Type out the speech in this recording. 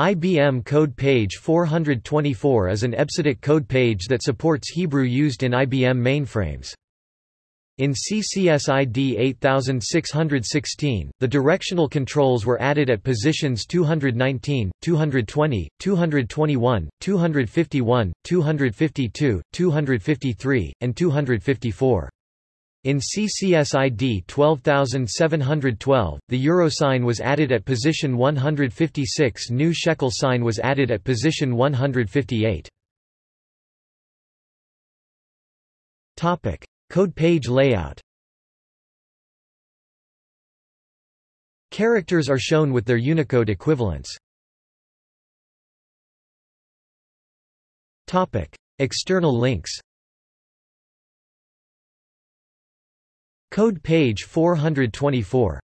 IBM Code Page 424 is an EBCDIC code page that supports Hebrew used in IBM mainframes. In CCSID 8616, the directional controls were added at positions 219, 220, 221, 251, 252, 253, and 254. In CCSID 12712, the euro sign was added at position 156 new shekel sign was added at position 158. Topic: Code page layout Characters are shown with their Unicode equivalents. External links Code page 424